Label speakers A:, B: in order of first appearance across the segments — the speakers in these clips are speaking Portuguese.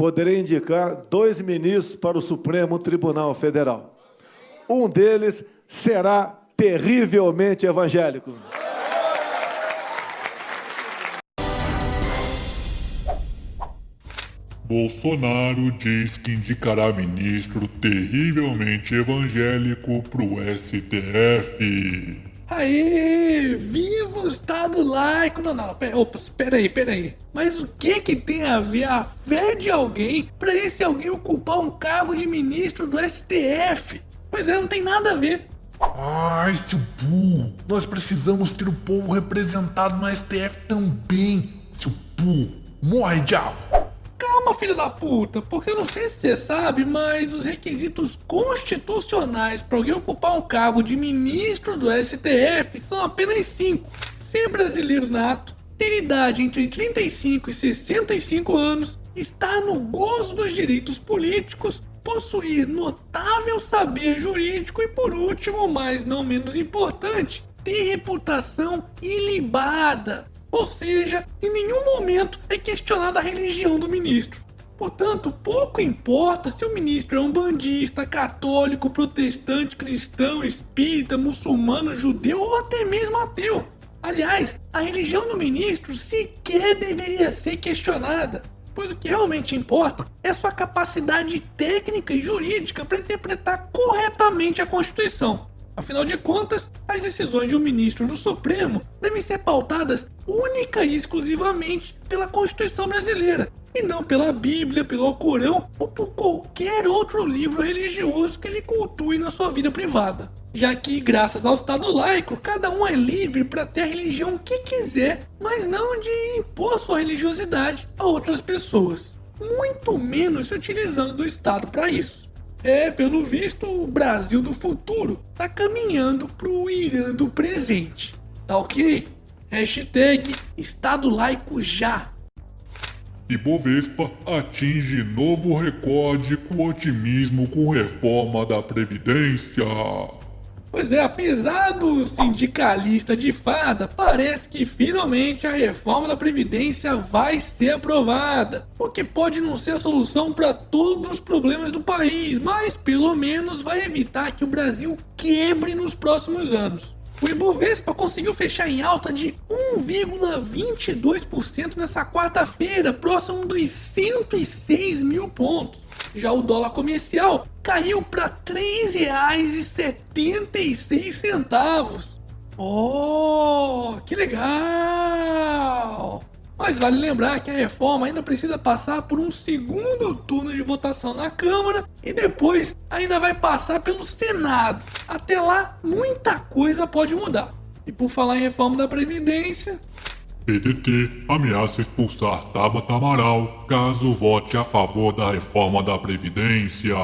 A: poderei indicar dois ministros para o Supremo Tribunal Federal. Um deles será terrivelmente evangélico.
B: Bolsonaro diz que indicará ministro terrivelmente evangélico pro STF.
C: Aê! Viva o Estado laico! Não, não, pera, opa, peraí, peraí. Mas o que que tem a ver a fé de alguém para esse alguém ocupar um cargo de ministro do STF? Pois é, não tem nada a ver.
D: Ai, seu burro! Nós precisamos ter o povo representado no STF também, seu burro! Morre, diabo!
C: Calma, filho da puta, porque eu não sei se você sabe, mas os requisitos constitucionais para alguém ocupar um cargo de ministro do STF são apenas cinco. Ser brasileiro nato, ter idade entre 35 e 65 anos, estar no gozo dos direitos políticos, possuir notável saber jurídico e, por último, mas não menos importante, ter reputação ilibada. Ou seja, em nenhum momento é questionada a religião do ministro. Portanto, pouco importa se o ministro é um bandista, católico, protestante, cristão, espírita, muçulmano, judeu ou até mesmo ateu. Aliás, a religião do ministro sequer deveria ser questionada, pois o que realmente importa é sua capacidade técnica e jurídica para interpretar corretamente a Constituição. Afinal de contas, as decisões de um ministro do Supremo devem ser pautadas única e exclusivamente pela Constituição brasileira, e não pela Bíblia, pelo Alcorão ou por qualquer outro livro religioso que ele cultue na sua vida privada. Já que, graças ao Estado laico, cada um é livre para ter a religião que quiser, mas não de impor sua religiosidade a outras pessoas. Muito menos se utilizando do Estado para isso. É, pelo visto, o Brasil do futuro tá caminhando pro Irã do presente. Tá ok? Hashtag Estado Laico já.
B: Ibovespa atinge novo recorde com otimismo com reforma da Previdência.
C: Pois é, apesar do sindicalista de fada, parece que finalmente a reforma da Previdência vai ser aprovada. O que pode não ser a solução para todos os problemas do país, mas pelo menos vai evitar que o Brasil quebre nos próximos anos. O Ibovespa conseguiu fechar em alta de 1,22% nessa quarta-feira, próximo dos 106 mil pontos. Já o dólar comercial caiu para R$ 3,76. Oh, que legal! Mas vale lembrar que a reforma ainda precisa passar por um segundo turno de votação na Câmara e depois ainda vai passar pelo Senado. Até lá, muita coisa pode mudar. E por falar em reforma da Previdência,
B: PDT ameaça expulsar Tabata Amaral caso vote a favor da reforma da Previdência.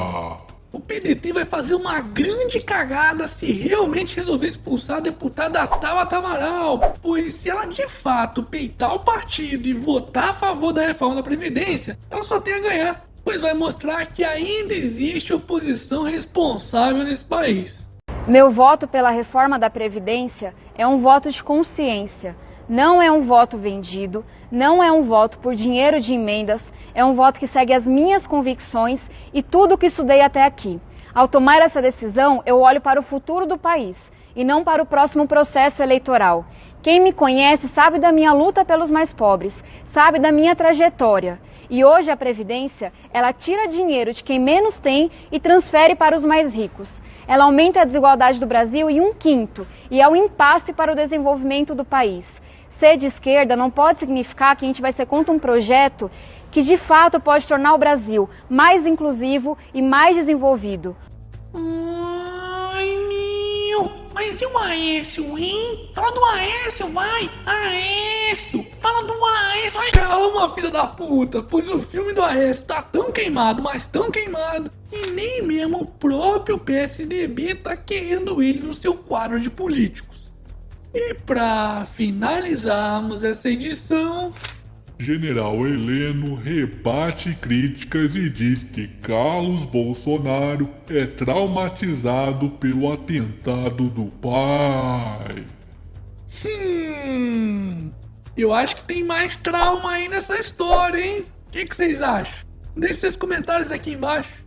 C: O PDT vai fazer uma grande cagada se realmente resolver expulsar a deputada Tabata Amaral, pois se ela de fato peitar o partido e votar a favor da reforma da Previdência, ela só tem a ganhar, pois vai mostrar que ainda existe oposição responsável nesse país.
E: Meu voto pela reforma da Previdência é um voto de consciência não é um voto vendido, não é um voto por dinheiro de emendas, é um voto que segue as minhas convicções e tudo o que estudei até aqui. Ao tomar essa decisão, eu olho para o futuro do país e não para o próximo processo eleitoral. Quem me conhece sabe da minha luta pelos mais pobres, sabe da minha trajetória. E hoje a Previdência, ela tira dinheiro de quem menos tem e transfere para os mais ricos. Ela aumenta a desigualdade do Brasil em um quinto e é um impasse para o desenvolvimento do país ser de esquerda não pode significar que a gente vai ser contra um projeto que de fato pode tornar o Brasil mais inclusivo e mais desenvolvido.
C: Ai, meu! Mas e o Aécio, hein? Fala do Aécio, vai! Aécio! Fala do Aécio! Ai, calma, filha da puta! Pois o filme do Aécio tá tão queimado, mas tão queimado, e nem mesmo o próprio PSDB tá querendo ele no seu quadro de políticos. E para finalizarmos essa edição,
B: General Heleno rebate críticas e diz que Carlos Bolsonaro é traumatizado pelo atentado do pai.
C: Hum, eu acho que tem mais trauma aí nessa história, hein? O que, que vocês acham? Deixe seus comentários aqui embaixo.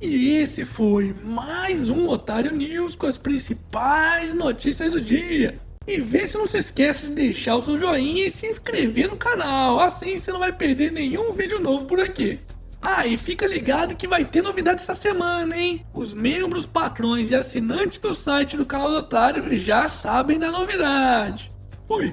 C: E esse foi mais um Otário News com as principais notícias do dia. E vê se não se esquece de deixar o seu joinha e se inscrever no canal, assim você não vai perder nenhum vídeo novo por aqui. Ah, e fica ligado que vai ter novidade essa semana, hein? Os membros, patrões e assinantes do site do canal do Otário já sabem da novidade. Fui!